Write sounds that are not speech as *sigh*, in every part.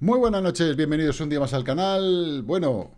Muy buenas noches, bienvenidos un día más al canal. Bueno,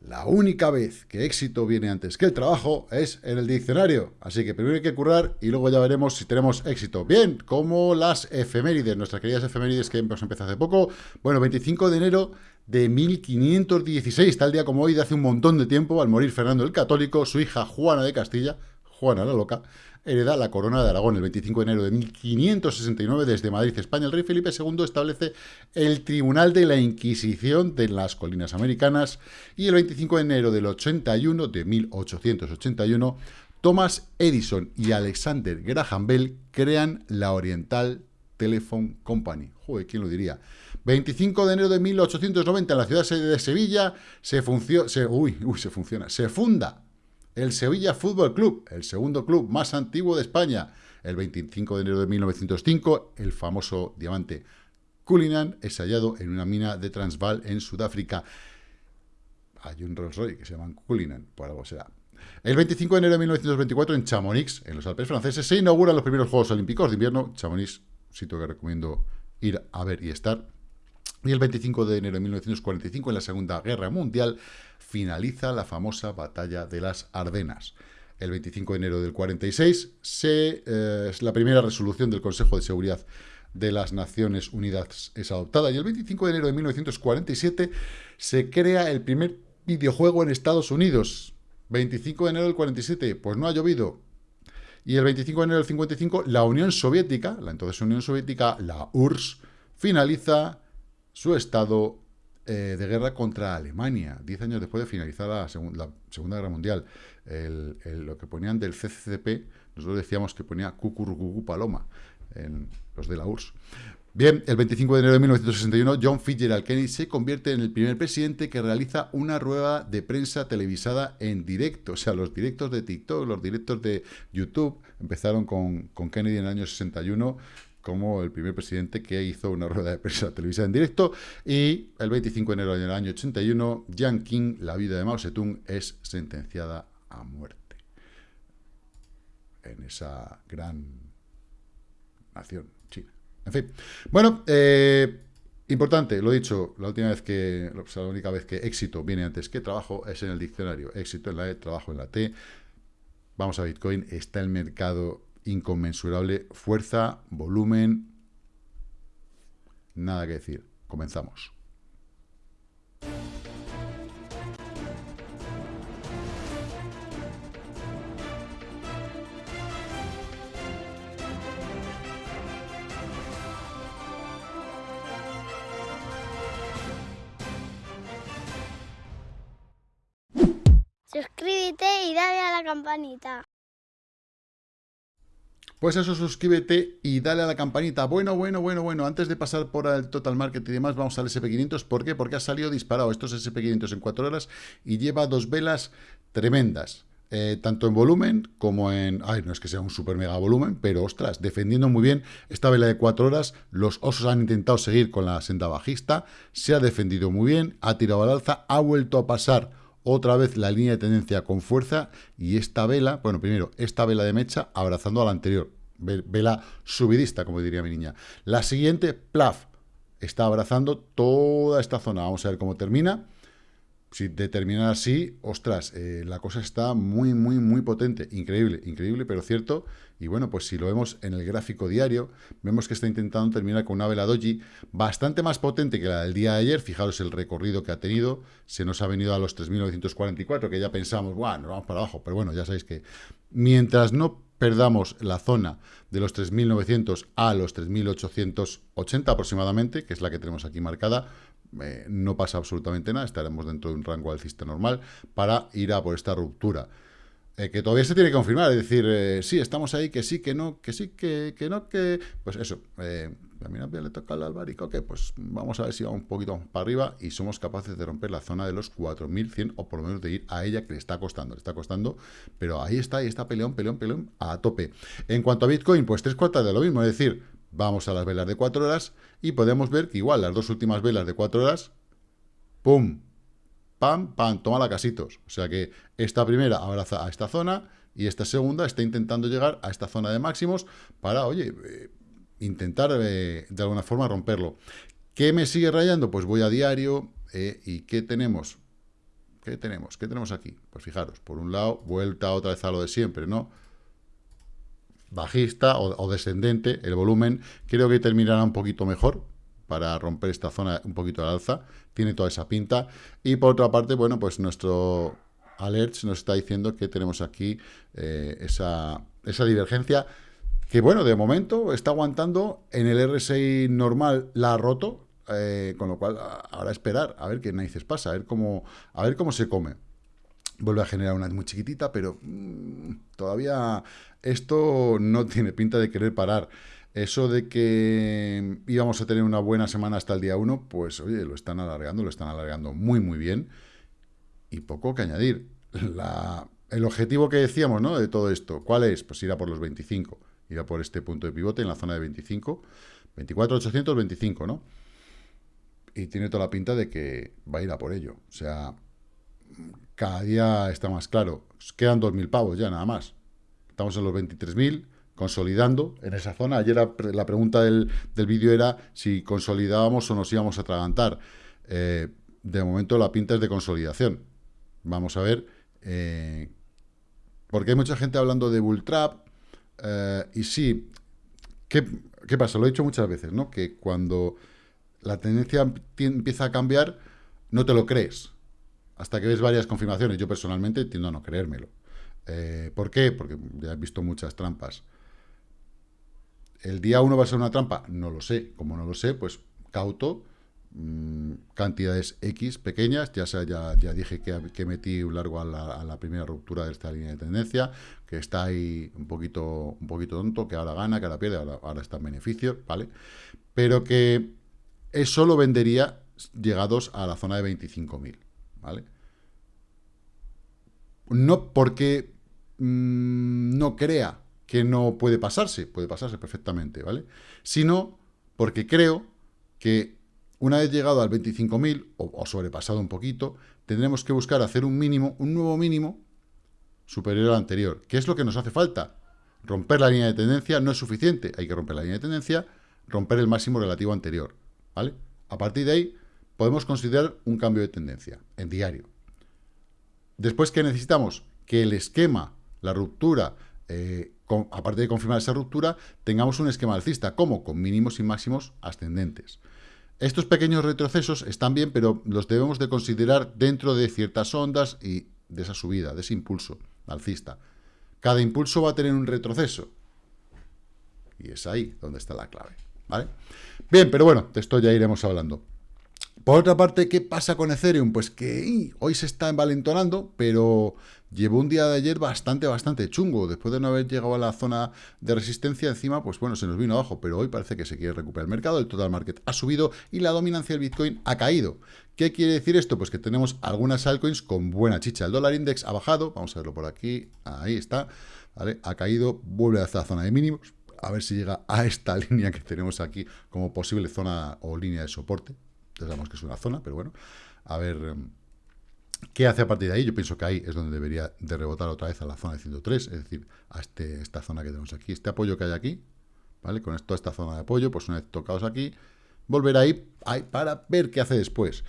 la única vez que éxito viene antes que el trabajo es en el diccionario. Así que primero hay que currar y luego ya veremos si tenemos éxito. Bien, como las efemérides, nuestras queridas efemérides que hemos empezado hace poco. Bueno, 25 de enero de 1516, tal día como hoy, de hace un montón de tiempo, al morir Fernando el Católico, su hija Juana de Castilla, Juana la Loca, hereda la corona de Aragón. El 25 de enero de 1569, desde Madrid, España, el rey Felipe II establece el Tribunal de la Inquisición de las Colinas Americanas. Y el 25 de enero del 81, de 1881, Thomas Edison y Alexander Graham Bell crean la Oriental Telephone Company. Joder, ¿quién lo diría? 25 de enero de 1890, en la ciudad de Sevilla, se, se, uy, uy, se funciona, se funda el Sevilla Fútbol Club, el segundo club más antiguo de España. El 25 de enero de 1905, el famoso diamante Cullinan es hallado en una mina de Transvaal en Sudáfrica. Hay un Rolls Royce que se llama Cullinan, por algo será. El 25 de enero de 1924, en Chamonix, en los Alpes franceses, se inauguran los primeros Juegos Olímpicos de invierno. Chamonix, sitio que recomiendo ir a ver y estar. Y el 25 de enero de 1945, en la Segunda Guerra Mundial, finaliza la famosa Batalla de las Ardenas. El 25 de enero del 46 se, eh, la primera resolución del Consejo de Seguridad de las Naciones Unidas es adoptada. Y el 25 de enero de 1947 se crea el primer videojuego en Estados Unidos. 25 de enero del 47, pues no ha llovido. Y el 25 de enero del 55, la Unión Soviética, la entonces Unión Soviética, la URSS, finaliza su estado eh, de guerra contra Alemania, diez años después de finalizar la, Segunda Guerra Mundial. lo que ponían del CCCP, nosotros decíamos que ponía Cucurrucucu Paloma, en los de la URSS. Bien, el 25 de enero de 1961, John Fitzgerald Kennedy se convierte en el primer presidente que realiza una rueda de prensa televisada en directo. O sea, los directos de TikTok, los directos de YouTube empezaron con, con Kennedy en el año 61 como el primer presidente que hizo una rueda de prensa televisiva en directo. Y el 25 de enero del año 81, Jiang Qing, la vida de Mao Zedong, es sentenciada a muerte. En esa gran nación, China. En fin. Bueno, eh, importante, lo dicho, la última vez que, la única vez que éxito viene antes que trabajo es en el diccionario. Éxito en la E, trabajo en la T. Vamos a Bitcoin, está el mercado inconmensurable, fuerza, volumen, nada que decir. Comenzamos. Suscríbete y dale a la campanita. Pues eso, suscríbete y dale a la campanita. Bueno, bueno, bueno, bueno, antes de pasar por el Total Market y demás, vamos al SP500. ¿Por qué? Porque ha salido disparado estos SP500 en 4 horas y lleva dos velas tremendas. Eh, tanto en volumen como en... Ay, no es que sea un super mega volumen, pero ostras, defendiendo muy bien esta vela de 4 horas. Los osos han intentado seguir con la senda bajista, se ha defendido muy bien, ha tirado al alza, ha vuelto a pasar otra vez la línea de tendencia con fuerza y esta vela, bueno, primero, esta vela de mecha abrazando a la anterior, vela subidista, como diría mi niña. La siguiente, plaf, está abrazando toda esta zona. Vamos a ver cómo termina. Si determina así, ostras, eh, la cosa está muy, muy, muy potente. Increíble, increíble, pero cierto. Y bueno, pues si lo vemos en el gráfico diario, vemos que está intentando terminar con una vela doji bastante más potente que la del día de ayer. Fijaros el recorrido que ha tenido. Se nos ha venido a los 3.944, que ya pensamos, bueno, nos vamos para abajo. Pero bueno, ya sabéis que mientras no perdamos la zona de los 3.900 a los 3.880 aproximadamente, que es la que tenemos aquí marcada, eh, no pasa absolutamente nada, estaremos dentro de un rango alcista normal para ir a por esta ruptura. Eh, que todavía se tiene que confirmar, es decir, eh, sí, estamos ahí, que sí, que no, que sí, que, que no, que... Pues eso, eh, a mí le toca al albaricoque, pues vamos a ver si vamos un poquito para arriba y somos capaces de romper la zona de los 4.100 o por lo menos de ir a ella que le está costando, le está costando, pero ahí está, ahí está peleón, peleón, peleón a tope. En cuanto a Bitcoin, pues tres cuartas de lo mismo, es decir, vamos a las velas de 4 horas y podemos ver que igual las dos últimas velas de 4 horas, ¡pum!, pam, pam, toma la casitos. O sea que esta primera abraza a esta zona y esta segunda está intentando llegar a esta zona de máximos para, oye, eh, intentar eh, de alguna forma romperlo. ¿Qué me sigue rayando? Pues voy a diario, eh, ¿y qué tenemos? ¿Qué tenemos? ¿Qué tenemos aquí? Pues fijaros, por un lado, vuelta otra vez a lo de siempre, ¿no? Bajista o, descendente, el volumen creo que terminará un poquito mejor para romper esta zona un poquito al alza, tiene toda esa pinta, y por otra parte, bueno, pues nuestro alerts nos está diciendo que tenemos aquí eh, esa, esa divergencia, que bueno, de momento está aguantando, en el RSI normal la ha roto, eh, con lo cual ahora esperar, a ver qué narices pasa, a ver cómo, a ver cómo se come. Vuelve a generar una muy chiquitita, pero mm, todavía esto no tiene pinta de querer parar. Eso de que íbamos a tener una buena semana hasta el día 1, pues oye, lo están alargando, lo están alargando muy muy bien. Y poco que añadir. el objetivo que decíamos, ¿no? De todo esto, ¿cuál es? Pues ir a por los 25. Ir a por este punto de pivote en la zona de 25. 24.825, ¿no? y tiene toda la pinta de que va a ir a por ello. O sea, cada día está más claro. Quedan 2.000 pavos ya, nada más. Estamos en los 23.000, consolidando en esa zona. Ayer la, pregunta del, vídeo era si consolidábamos o nos íbamos a atragantar. Eh, de momento la pinta es de consolidación. Vamos a ver. Eh, porque hay mucha gente hablando de bull trap. Eh, y sí, ¿qué, ¿qué pasa? Lo he dicho muchas veces, ¿no? Que cuando la tendencia empieza a cambiar, no te lo crees. Hasta que ves varias confirmaciones. Yo personalmente tiendo a no creérmelo. ¿Por qué? Porque ya he visto muchas trampas. ¿El día 1 va a ser una trampa? No lo sé. Como no lo sé, pues cauto, mm, cantidades X pequeñas. Ya, ya, ya dije que, metí un largo a la, primera ruptura de esta línea de tendencia, que está ahí un poquito, un poquito tonto, que ahora gana, que ahora pierde, ahora, ahora está en beneficio, ¿vale? Pero que eso lo vendería llegados a la zona de 25.000, ¿vale? No porque mm, no crea que no puede pasarse, puede pasarse perfectamente, ¿vale? Sino porque creo que una vez llegado al 25.000 o, o sobrepasado un poquito, tendremos que buscar hacer un mínimo, un nuevo mínimo superior al anterior. ¿Qué es lo que nos hace falta? Romper la línea de tendencia no es suficiente, hay que romper la línea de tendencia, romper el máximo relativo anterior. A partir de ahí, podemos considerar un cambio de tendencia en diario. Después, ¿qué necesitamos? Que el esquema, la ruptura, eh, aparte de confirmar esa ruptura, tengamos un esquema alcista. ¿Cómo? Con mínimos y máximos ascendentes. Estos pequeños retrocesos están bien, pero los debemos de considerar dentro de ciertas ondas y de esa subida, de ese impulso alcista. Cada impulso va a tener un retroceso. Y es ahí donde está la clave. ¿vale? Bien, pero bueno, de esto ya iremos hablando. Por otra parte, ¿qué pasa con Ethereum? Pues que hoy se está envalentonando, pero llevó un día de ayer bastante, bastante chungo. Después de no haber llegado a la zona de resistencia encima, pues bueno, se nos vino abajo, pero hoy parece que se quiere recuperar el mercado, el total market ha subido y la dominancia del Bitcoin ha caído. ¿Qué quiere decir esto? Pues que tenemos algunas altcoins con buena chicha. El dólar index ha bajado, vamos a verlo por aquí, ahí está, ¿vale? Ha caído, vuelve a la zona de mínimos, a ver si llega a esta *laughs* línea que tenemos aquí como posible zona o línea de soporte. Entonces sabemos que es una zona, pero bueno, a ver em, qué hace a partir de ahí. Yo pienso que ahí es donde debería de rebotar otra vez a la zona de 103, es decir, a este, esta zona que tenemos aquí, este apoyo que hay aquí, ¿vale? Con toda esta zona de apoyo, pues una vez tocados aquí, volver ahí, ahí para ver qué hace después.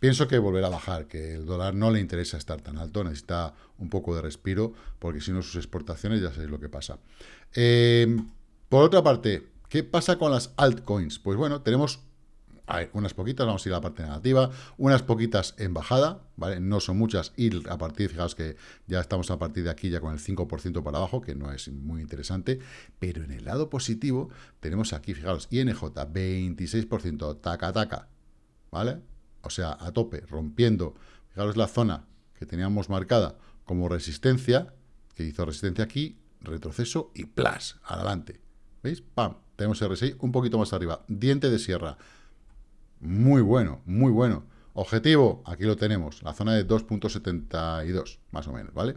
Pienso que volverá a bajar, que el dólar no le interesa estar tan alto, necesita un poco de respiro, porque si no sus exportaciones ya sabéis lo que pasa. Eh, por otra parte, ¿qué pasa con las altcoins? Pues bueno, tenemos unas poquitas, vamos a ir a la parte negativa, unas poquitas en bajada, ¿vale? No son muchas y a partir, fijaos que ya estamos a partir de aquí ya con el 5% para abajo, que no es muy interesante, pero en el lado positivo tenemos aquí, fijaos, INJ, 26%, taca, taca, ¿vale? O sea, a tope, rompiendo, fijaos la zona que teníamos marcada como resistencia, que hizo resistencia aquí, retroceso y plas, adelante. ¿Veis? ¡Pam! Tenemos RSI un poquito más arriba. Diente de sierra. Muy bueno, muy bueno. Objetivo, aquí lo tenemos, la zona de 2.72, más o menos, ¿vale?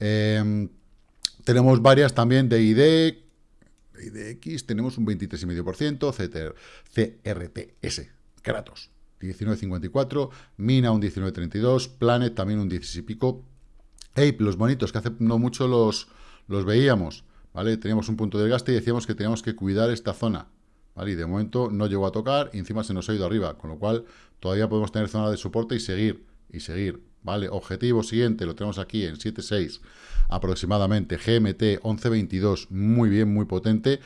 Em, tenemos varias también de ID, IDX, tenemos un 23,5%, CRTS, Kratos, 19,54, Mina un 19,32, Planet también un 16 y pico, Ape, los bonitos, que hace no mucho los, los veíamos, ¿vale? Teníamos un punto de gasto y decíamos que teníamos que cuidar esta zona, Y de momento no llegó a tocar y encima se nos ha ido arriba, con lo cual todavía podemos tener zona de soporte y seguir, y seguir, ¿vale? Objetivo siguiente, lo tenemos aquí en 7.6 aproximadamente, GMT 11.22, muy bien, muy potente.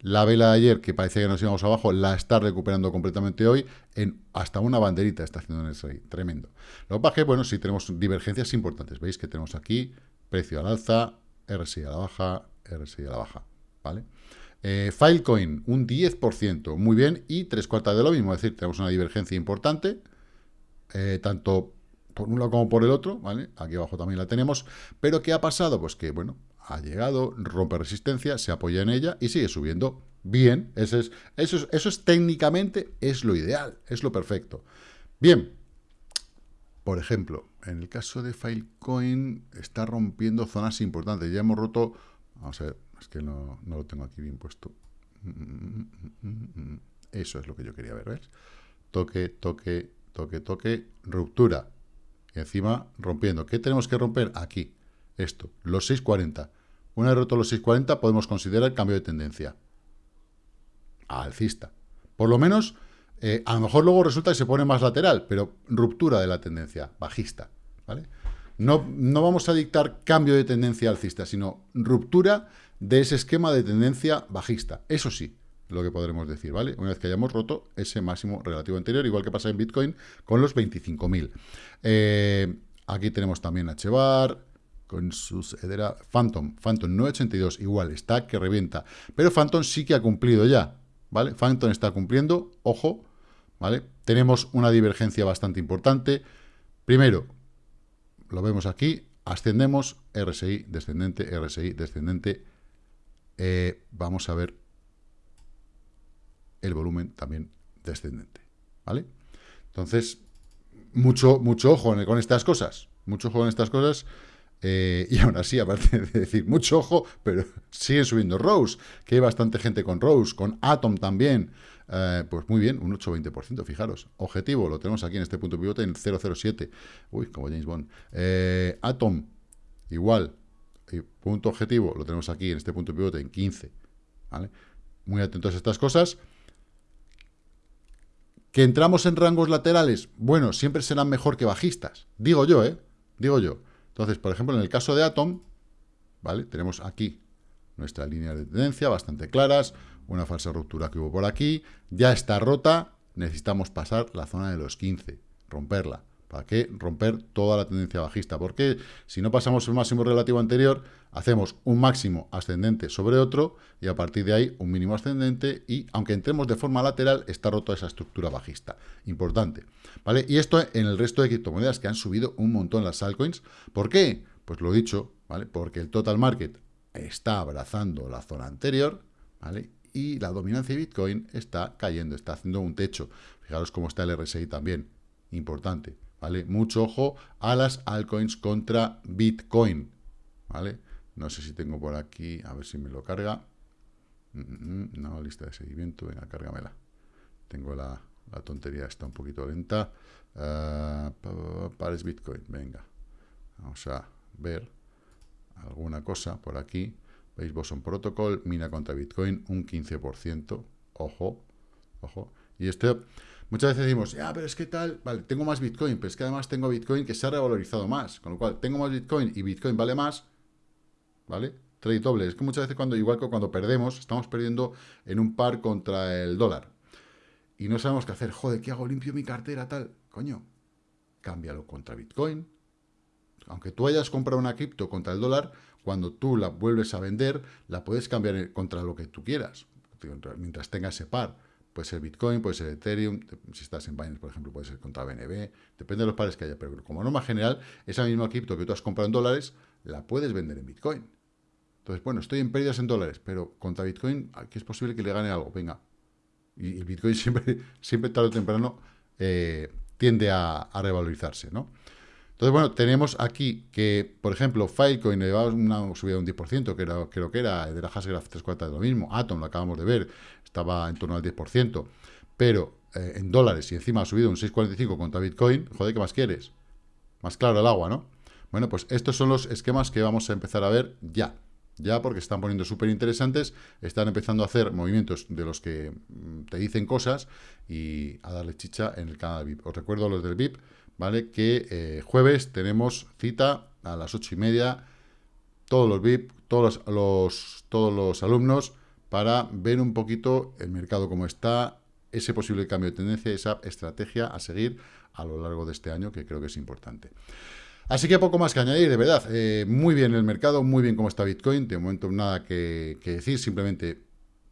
La vela de ayer, que parecía que nos íbamos abajo, la está recuperando completamente hoy. En hasta una banderita está haciendo en el SRI. Tremendo. Lo que pasa es que, bueno, sí tenemos divergencias importantes. Veis que tenemos aquí precio al alza, RSI a la baja, RSI a la baja. ¿Vale? Eh, Filecoin, un 10%. Muy bien. Y tres cuartas de lo mismo. Es decir, tenemos una divergencia importante. Eh, tanto por un lado como por el otro, ¿vale? Aquí abajo también la tenemos. Pero ¿qué ha pasado? Pues que, bueno, ha llegado, rompe resistencia, se apoya en ella y sigue subiendo. Bien, eso es, eso es, eso es técnicamente es lo ideal, es lo perfecto. Bien, por ejemplo, en el caso de Filecoin está rompiendo zonas importantes. Ya hemos roto, vamos a ver, es que no, no lo tengo aquí bien puesto. Eso es lo que yo quería ver, ¿ves? Toque, toque, toque, toque, ruptura. Y encima rompiendo. ¿Qué tenemos que romper? Aquí esto, los 6.40. Una vez roto los 6.40 podemos considerar el cambio de tendencia. Alcista. Por lo menos, eh, a lo mejor luego resulta que se pone más lateral, pero ruptura de la tendencia, bajista. ¿vale? No, no vamos a dictar cambio de tendencia alcista, sino ruptura de ese esquema de tendencia bajista. Eso sí, lo que podremos decir, ¿vale? Una vez que hayamos roto ese máximo relativo anterior, igual que pasa en Bitcoin con los 25.000. Eh, aquí tenemos también HBAR, con sus era Phantom, Phantom 982, igual, está que revienta. Pero Phantom sí que ha cumplido ya, ¿vale? Phantom está cumpliendo, ojo, ¿vale? Tenemos una divergencia bastante importante. Primero, lo vemos aquí, ascendemos, RSI descendente, RSI descendente. Eh, vamos a ver el volumen también descendente, ¿vale? Entonces, mucho, mucho ojo con estas cosas, mucho ojo en estas cosas, eh, y aún así, aparte *laughs* de decir mucho ojo, pero siguen subiendo Rose, que hay bastante gente con Rose, con Atom también. Eh, pues muy bien, un 8-20%, fijaros. Objetivo, lo tenemos aquí en este punto pivote en 007. Uy, como James Bond. Atom, igual. Punto objetivo, lo tenemos aquí en este punto pivote en 15. ¿vale? Muy atentos a estas cosas. ¿Que entramos en rangos laterales? Bueno, siempre serán mejor que bajistas. Digo yo, ¿eh? Digo yo. Entonces, por ejemplo, en el caso de Atom, ¿vale? Tenemos aquí nuestra línea de tendencia bastante claras, una falsa ruptura que hubo por aquí, ya está rota, necesitamos pasar la zona de los 15, romperla. ¿Para qué? Romper toda la tendencia bajista. Porque si no pasamos el máximo relativo anterior, hacemos un máximo ascendente sobre otro y a partir de ahí un mínimo ascendente y aunque entremos de forma lateral, está rota esa estructura bajista. Importante. ¿Vale? Y esto en el resto de criptomonedas que han subido un montón las altcoins. ¿Por qué? Pues lo he dicho, ¿vale? Porque el total market está abrazando la zona anterior, ¿vale? Y la dominancia de Bitcoin está cayendo, está haciendo un techo. Fijaros cómo está el RSI también. Importante. ¿Vale? Mucho ojo a las altcoins contra Bitcoin, ¿vale? No sé si tengo por aquí, a ver si me lo carga. Mm, mm, mm, no, lista de seguimiento, venga, cárgamela. Tengo la, tontería, está un poquito lenta. Uh, pares Bitcoin, venga. Vamos a ver alguna cosa por aquí. Veis Boson Protocol, mina contra Bitcoin, un 15%. Ojo, ojo. Y esto Muchas veces decimos, ya, pero es que tal, vale, tengo más Bitcoin, pero es que además tengo Bitcoin que se ha revalorizado más, con lo cual tengo más Bitcoin y Bitcoin vale más, ¿vale? Trade doble. Es que muchas veces cuando, igual que cuando perdemos, estamos perdiendo en un par contra el dólar. Y no sabemos qué hacer. Joder, ¿qué hago? Limpio mi cartera, tal. Coño, cámbialo contra Bitcoin. Aunque tú hayas comprado una cripto contra el dólar, cuando tú la vuelves a vender, la puedes cambiar contra lo que tú quieras, mientras tenga ese par. Puede ser Bitcoin, puede ser Ethereum, si estás en Binance, por ejemplo, puede ser contra BNB, depende de los pares que haya, pero como norma general, esa misma cripto que tú has comprado en dólares, la puedes vender en Bitcoin. Entonces, bueno, estoy en pérdidas en dólares, pero contra Bitcoin aquí es posible que le gane algo, venga. Y el Bitcoin *laughs* siempre, siempre tarde o temprano, eh, tiende a, a revalorizarse, ¿no? Entonces, bueno, tenemos aquí que, por ejemplo, Filecoin llevaba una subida de un 10%, que era, creo que era, de la Hasgraph 3 cuartas de lo mismo, Atom, lo acabamos de ver, estaba en torno al 10%, pero eh, en dólares y encima ha subido un 6,45 contra Bitcoin, joder, ¿qué más quieres? Más claro el agua, ¿no? Bueno, pues estos son los esquemas que vamos a empezar a ver ya, ya porque están poniendo súper interesantes, están empezando a hacer movimientos de los que mm, te dicen cosas y a darle chicha en el canal VIP. Os recuerdo los del VIP, ¿vale? Que eh, jueves tenemos cita a las ocho y media, todos los VIP, todos los, todos los alumnos, para ver un poquito el mercado como está, ese posible cambio de tendencia, esa estrategia a seguir a lo largo de este año, que creo que es importante. Así que poco más que añadir, de verdad. Eh, muy bien el mercado, muy bien cómo está Bitcoin. De momento nada que, decir, simplemente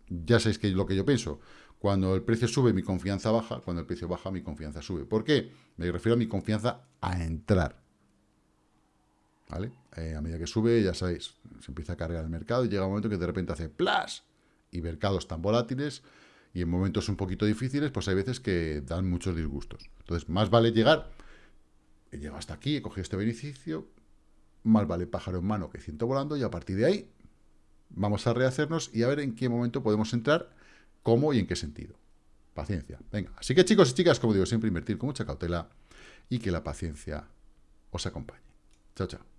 ya sabéis que lo que yo pienso. Cuando el precio sube, mi confianza baja. Cuando el precio baja, mi confianza sube. ¿Por qué? Me refiero a mi confianza a entrar. ¿Vale? Eh, a medida que sube, ya sabéis, se empieza a cargar el mercado y llega un momento que de repente hace ¡plas! Y mercados tan volátiles y en momentos un poquito difíciles, pues hay veces que dan muchos disgustos. Entonces, más vale llegar he llegado hasta aquí, he cogido este beneficio, más vale pájaro en mano que ciento volando, y a partir de ahí vamos a rehacernos y a ver en qué momento podemos entrar, cómo y en qué sentido. Paciencia. Venga, así que chicos y chicas, como digo, siempre invertir con mucha cautela y que la paciencia os acompañe. Chao, chao.